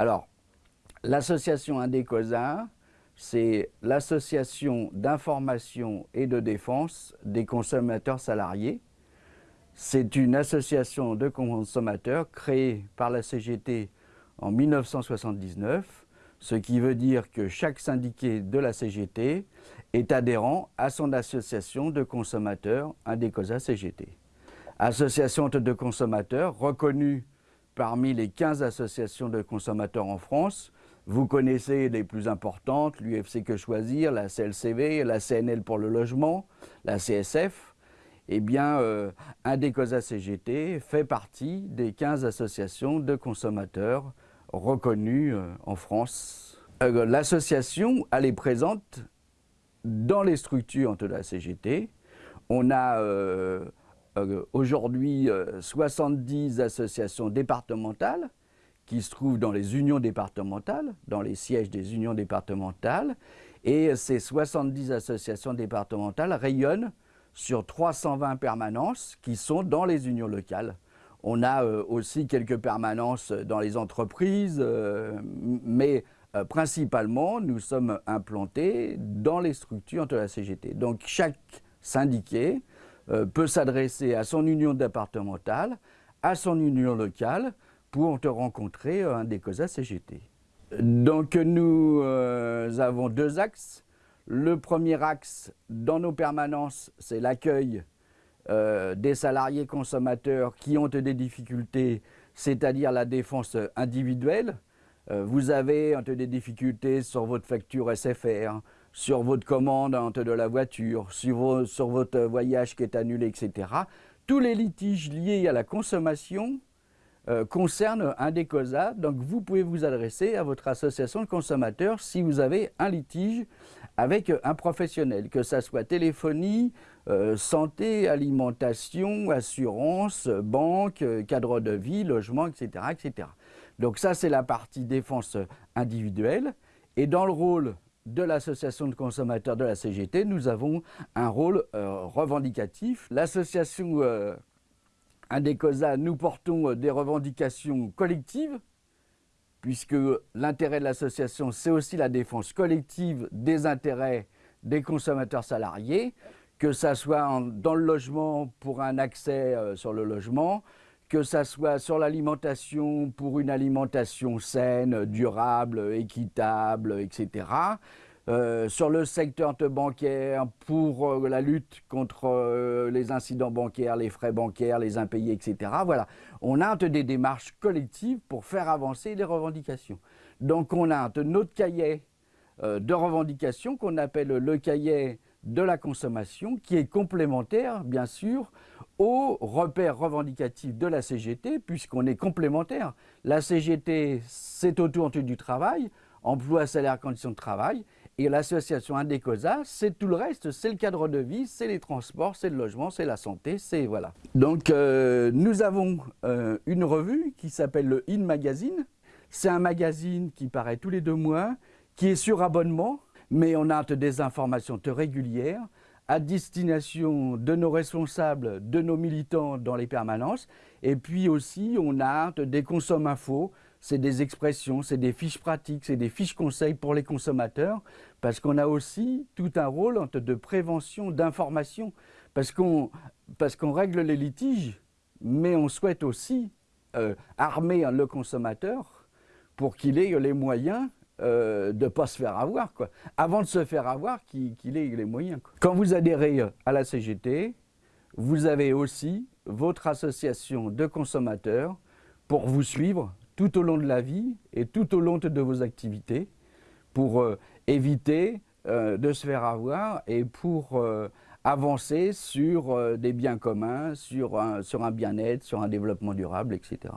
Alors, l'association Indécosa, c'est l'association d'information et de défense des consommateurs salariés. C'est une association de consommateurs créée par la CGT en 1979, ce qui veut dire que chaque syndiqué de la CGT est adhérent à son association de consommateurs Indécosa CGT. Association de consommateurs reconnue parmi les 15 associations de consommateurs en France. Vous connaissez les plus importantes, l'UFC Que Choisir, la CLCV, la CNL pour le logement, la CSF. Eh bien, euh, Indécosa CGT fait partie des 15 associations de consommateurs reconnues euh, en France. Euh, l'association, elle est présente dans les structures de la CGT. On a euh, euh, aujourd'hui 70 associations départementales qui se trouvent dans les unions départementales, dans les sièges des unions départementales. Et ces 70 associations départementales rayonnent sur 320 permanences qui sont dans les unions locales. On a aussi quelques permanences dans les entreprises, mais euh, principalement, nous sommes implantés dans les structures de la CGT. Donc chaque syndiqué euh, peut s'adresser à son union départementale, à son union locale, pour te rencontrer un des COSA CGT. Donc nous euh, avons deux axes. Le premier axe dans nos permanences, c'est l'accueil des salariés consommateurs qui ont des difficultés, c'est-à-dire la défense individuelle, euh, vous avez des difficultés sur votre facture SFR, sur votre commande de la voiture, sur, votre voyage qui est annulé, etc. Tous les litiges liés à la consommation euh, concernent un des COSA, donc vous pouvez vous adresser à votre association de consommateurs si vous avez un litige avec un professionnel, que ce soit téléphonie, euh, santé, alimentation, assurance, banque, cadre de vie, logement, etc. etc. Donc ça, c'est la partie défense individuelle. Et dans le rôle de l'association de consommateurs de la CGT, nous avons un rôle euh, revendicatif. L'association euh, Indécosa, nous portons euh, des revendications collectives, puisque l'intérêt de l'association, c'est aussi la défense collective des intérêts des consommateurs salariés, que ce soit dans le logement pour un accès sur le logement, que ça soit sur l'alimentation pour une alimentation saine, durable, équitable, etc. Euh, sur le secteur bancaire pour euh, la lutte contre euh, les incidents bancaires, les frais bancaires, les impayés, etc. Voilà, on a des démarches collectives pour faire avancer les revendications. Donc on a notre cahier de revendications qu'on appelle le cahier de la consommation, qui est complémentaire, bien sûr, aux repères revendicatifs de la CGT, puisqu'on est complémentaire. La CGT, c'est autour du travail, emploi, salaire, conditions de travail, et l'association Indécosa, c'est tout le reste, c'est le cadre de vie, c'est les transports, c'est le logement, c'est la santé, c'est voilà. Donc euh, nous avons euh, une revue qui s'appelle le In Magazine. C'est un magazine qui paraît tous les deux mois, qui est sur abonnement, mais on a des informations régulières à destination de nos responsables, de nos militants dans les permanences. Et puis aussi, on a des consommes infos, c'est des expressions, c'est des fiches pratiques, c'est des fiches conseils pour les consommateurs, parce qu'on a aussi tout un rôle de prévention, d'information, parce qu'on règle les litiges, mais on souhaite aussi euh, armer le consommateur pour qu'il ait les moyens euh, de ne pas se faire avoir. Quoi. Avant de se faire avoir, qu'il ait les moyens. Quand vous adhérez à la CGT, vous avez aussi votre association de consommateurs pour vous suivre tout au long de la vie et tout au long de vos activités pour euh, éviter euh, de se faire avoir et pour avancer sur des biens communs, sur un bien-être, sur un développement durable, etc.